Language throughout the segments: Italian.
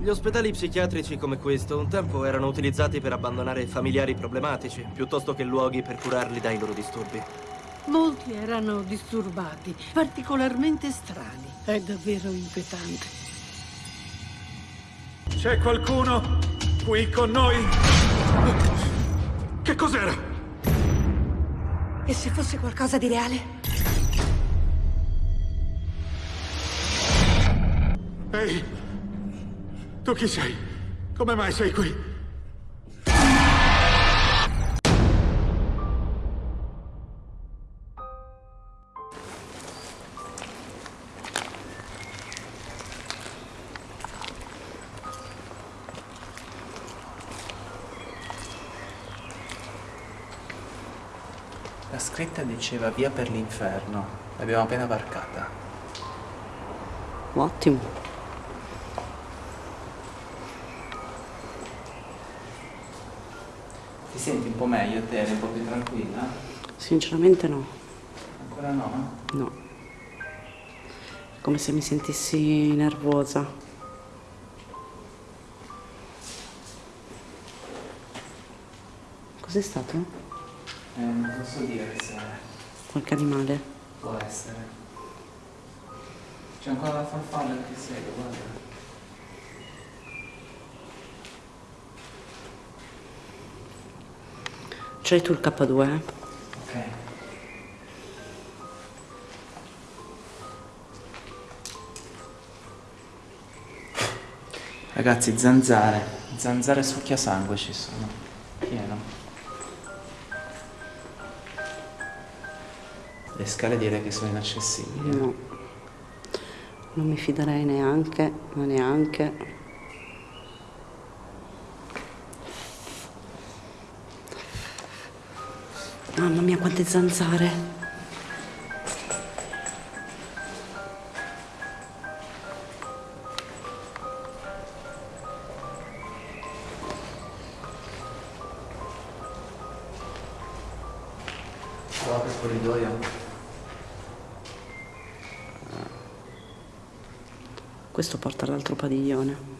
Gli ospedali psichiatrici come questo un tempo erano utilizzati per abbandonare familiari problematici, piuttosto che luoghi per curarli dai loro disturbi. Molti erano disturbati, particolarmente strani. È davvero inquietante. C'è qualcuno qui con noi? Che cos'era? E se fosse qualcosa di reale? Ehi! Tu chi sei? Come mai sei qui? La scritta diceva via per l'inferno. L'abbiamo appena varcata. Ottimo. Ti senti un po' meglio te? Un po' più tranquilla? Sinceramente no. Ancora no? No. Come se mi sentissi nervosa. Cos'è stato? Eh, non posso dire che sei. Qualche animale? Può essere. C'è ancora la farfalla che segue, guarda. C'hai tu il K2? Eh? Ok. Ragazzi, zanzare. Zanzare succhiasangue ci sono. Pieno. Le scale direi che sono inaccessibili. No. Non mi fiderei neanche, ma neanche. Mamma mia, quante zanzare. Guarda il corridoio. Questo porta all'altro padiglione.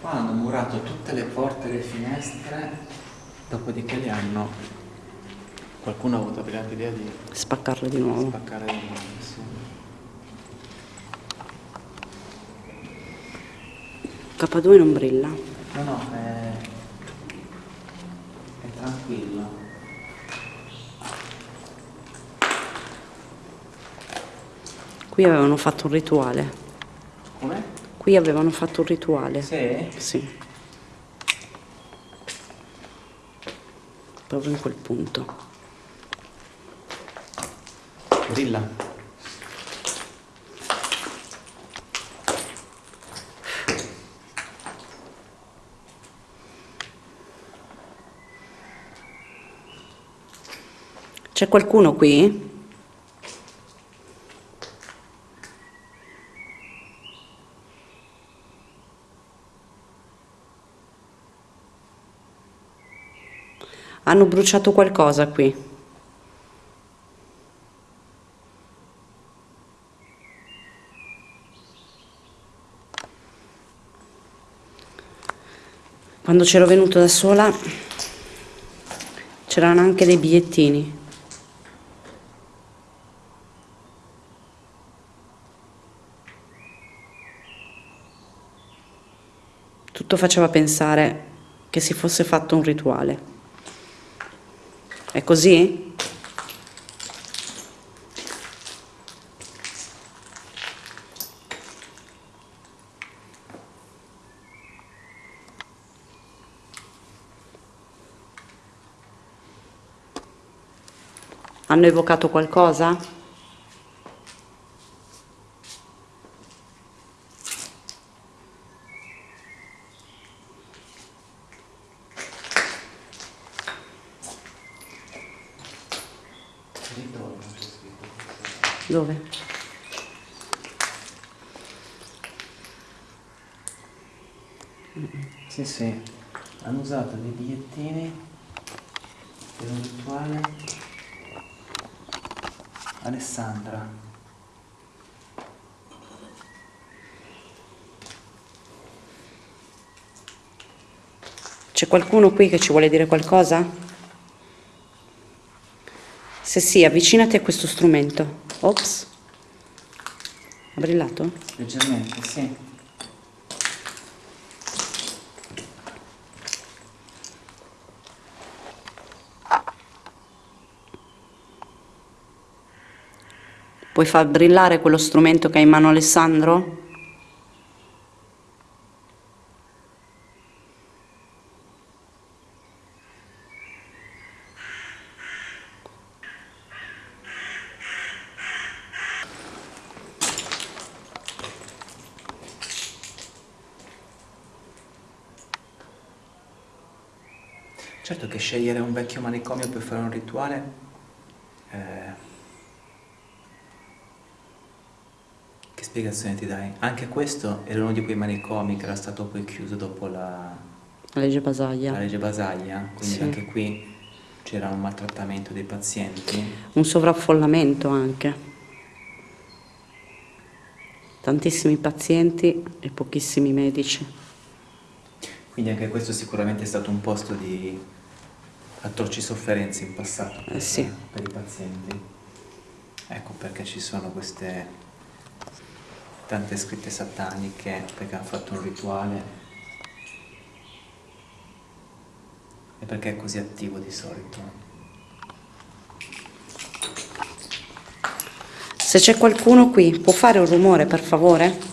Qua hanno murato tutte le le finestre, dopodiché li hanno... Qualcuno ha avuto la brillante idea di Spaccarle di nuovo. spaccare di nuovo, sì. K2 non brilla. No, no, è... è tranquillo. Qui avevano fatto un rituale. Come? Qui avevano fatto un rituale. Sì? Sì. Proprio in quel punto. Brilla. C'è qualcuno qui? Hanno bruciato qualcosa qui. Quando c'ero venuto da sola c'erano anche dei bigliettini. Tutto faceva pensare che si fosse fatto un rituale. È così? Hanno evocato qualcosa? Dove? Sì, sì. Hanno usato dei bigliettini per un rituale. Alessandra. C'è qualcuno qui che ci vuole dire qualcosa? Se sì, avvicinati a questo strumento. Ops. Ha brillato? Leggermente, sì. Puoi far brillare quello strumento che ha in mano Alessandro? Certo che scegliere un vecchio manicomio per fare un rituale... eh, Che spiegazione ti dai? Anche questo era uno di quei manicomi che era stato poi chiuso dopo la, La legge Basaglia. la legge Basaglia, quindi Sì. anche qui c'era un maltrattamento dei pazienti. Un sovraffollamento anche. Tantissimi pazienti e pochissimi medici. Quindi anche questo sicuramente è stato un posto di atroci sofferenze in passato per, Eh sì. per i pazienti. Ecco perché ci sono queste tante scritte sataniche, perché hanno fatto un rituale e perché è così attivo di solito. Se c'è qualcuno qui, può fare un rumore, per favore?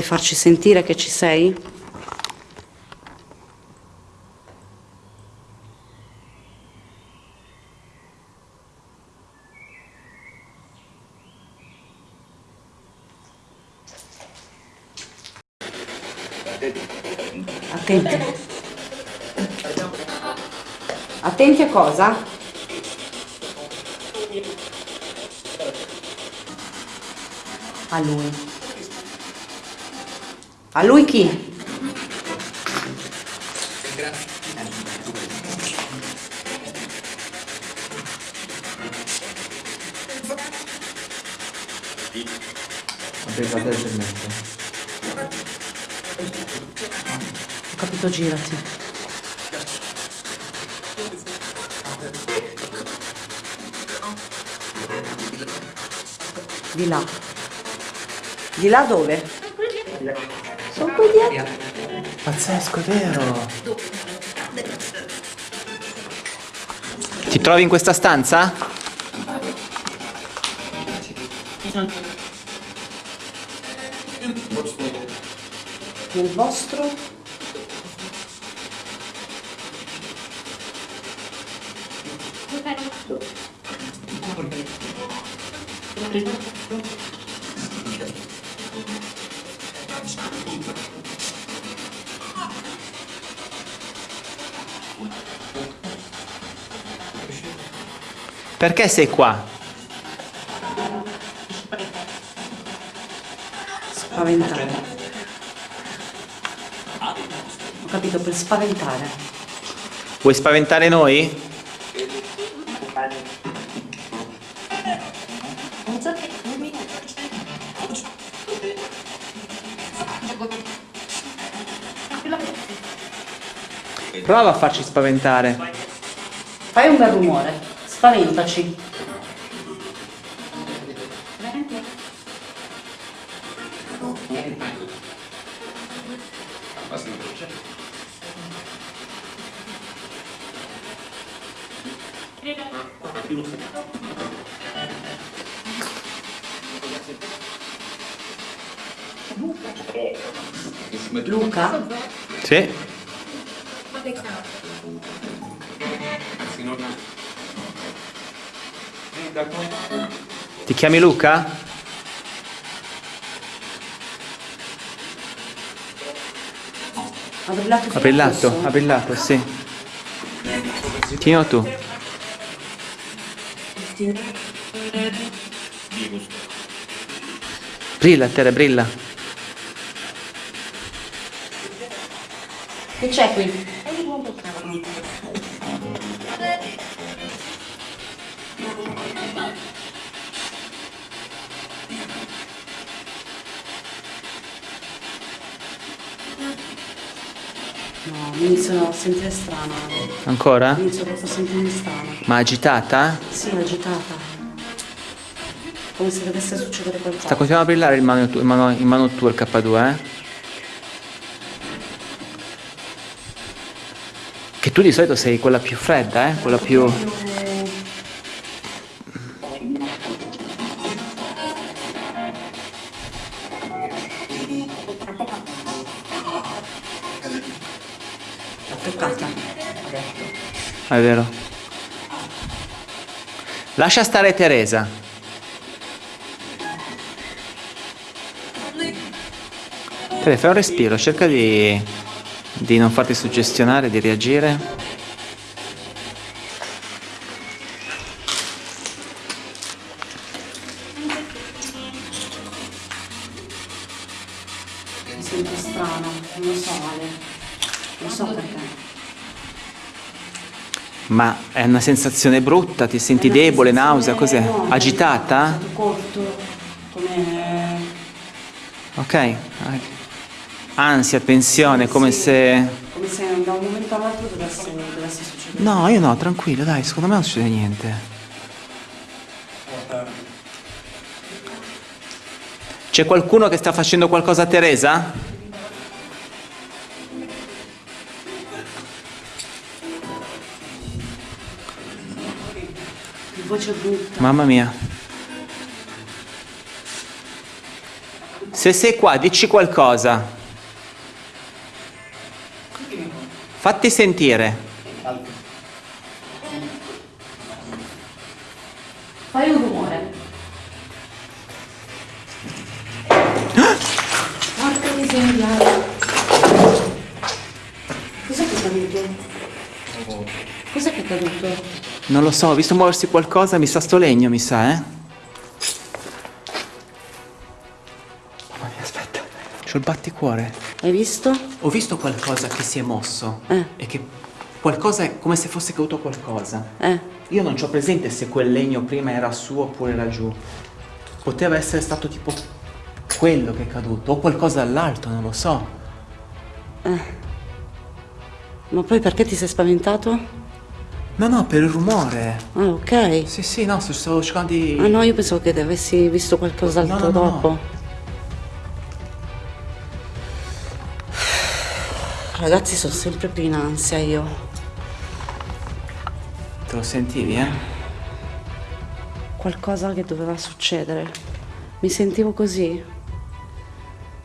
Puoi farci sentire che ci sei? Attenti. Attenti a cosa? A lui. A lui chi? Ho capito, girati. Di là. Di là dove? Dietro. Pazzesco, vero! Ti trovi in questa stanza? Nel vostro? Perché sei qua? Spaventare. Ho capito, per spaventare. Vuoi spaventare noi? Prova a farci spaventare. Fai un bel rumore. Spaventaci. Luca? Sì? Ti chiami Luca? Brillato, fisso? ha brillato, sì. Tienilo tu. Brilla, Tere, brilla. Che c'è qui? No, mi inizio a sentire strana. Ancora? Mi inizio proprio a sentirmi strana. Ma agitata? Sì, agitata. Come se dovesse succedere qualcosa. Sta continuando a brillare il mano, il mano, il mano tuo, il K2, eh? Che tu di solito sei quella più fredda, eh? Quella più... L'ho toccata. Detto. È vero. Lascia stare Teresa. Tere, fai un respiro, cerca di, di non farti suggestionare, di reagire. Mi sento strana, non lo so, Ale. Non so perché. Ma è una sensazione brutta, ti senti debole, nausea, cos'è? no, Agitata? Corto, come... Ok. Ansia, tensione, come se... come se da un momento all'altro dovesse, dovesse succedere. No, io no, tranquillo, dai, secondo me non succede niente. C'è qualcuno che sta facendo qualcosa a Teresa? Voce brutta. Mamma mia. Se sei qua, dici qualcosa. Fatti sentire. Fai un rumore. Porca miseria. Cos'è che è caduto? Cos'è che è caduto? Non lo so, ho visto muoversi qualcosa, mi sa sto legno, mi sa, eh? Mamma mia, aspetta. C'ho il batticuore. Hai visto? Ho visto qualcosa che si è mosso. Eh. E che qualcosa è come se fosse caduto qualcosa. Eh. Io non ho presente se quel legno prima era su oppure era giù. Poteva essere stato tipo quello che è caduto, o qualcosa dall'alto, non lo so. Ma poi perché ti sei spaventato? No, no, per il rumore. Ah, ok. Sì, sì, no, sto- stavo cercando di... Ah no, io pensavo che avessi visto qualcos'altro No, no, no, no. dopo. Ragazzi, sono sempre più in ansia io. Te lo sentivi, eh? Qualcosa che doveva succedere. Mi sentivo così.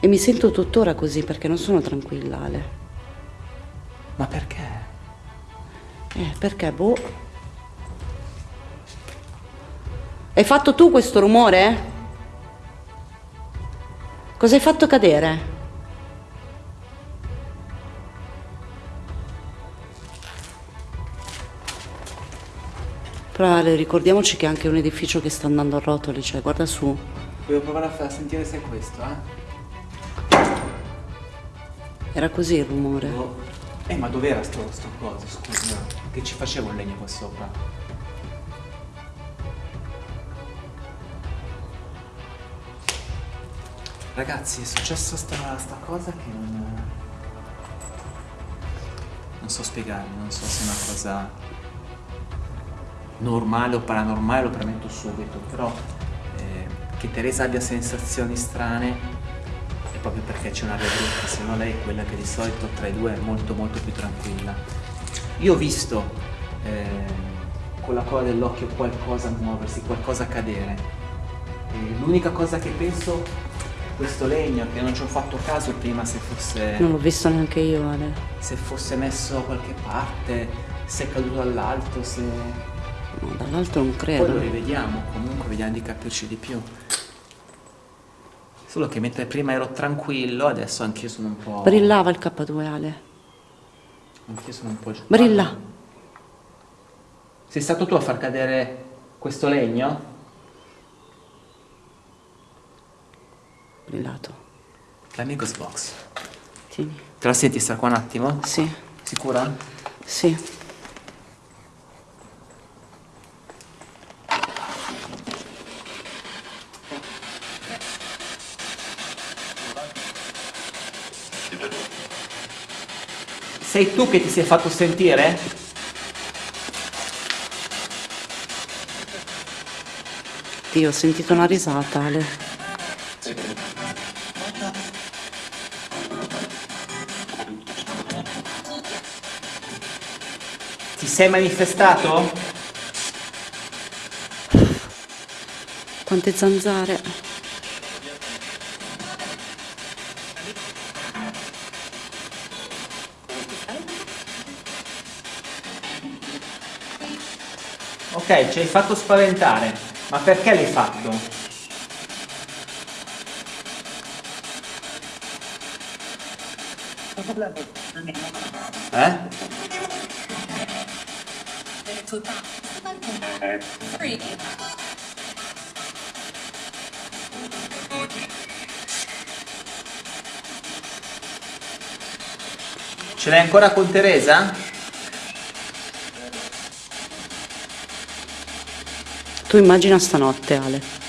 E mi sento tuttora così perché non sono tranquilla, Ale. Ma perché? Eh, perché, boh. Hai fatto tu questo rumore? Cosa hai fatto cadere? Però ricordiamoci che è anche un edificio che sta andando a rotoli, cioè guarda su. Volevo provare a far sentire se è questo, eh? Era così il rumore. Eh, ma dov'era sto, sto coso, scusa? Che ci faceva un legno qua sopra? Ragazzi, è successa sta, sta cosa che non... Non so spiegarvi, non so se è una cosa normale o paranormale, lo premetto subito, però eh, che Teresa abbia sensazioni strane proprio perché c'è una brutta, se no lei è quella che di solito tra i due è molto molto più tranquilla. Io ho visto eh, con la coda dell'occhio qualcosa muoversi, qualcosa cadere. L'unica cosa che penso è questo legno, che non ci ho fatto caso prima se fosse, Non l'ho visto neanche io, Ale. se fosse messo da qualche parte, se è caduto dall'alto, se... No, dall'altro non Poi lo credo. rivediamo, comunque vediamo di capirci di più. Solo che mentre prima ero tranquillo, adesso anch'io sono un po'... Brillava il K2, Ale. Anch'io sono un po' giù. Brilla. Sei stato tu a far cadere questo legno? Brillato. Dammi Ghost Box. Tieni. Te la senti sta qua un attimo? Sì, Sicura? sì. Sei tu che ti sei fatto sentire? Dio, ho sentito una risata, Ale. Ti sei manifestato? Quante zanzare. Ci hai fatto spaventare. Ma perché l'hai fatto? Eh? Ce l'hai ancora con Teresa? Tu immagina stanotte, Ale.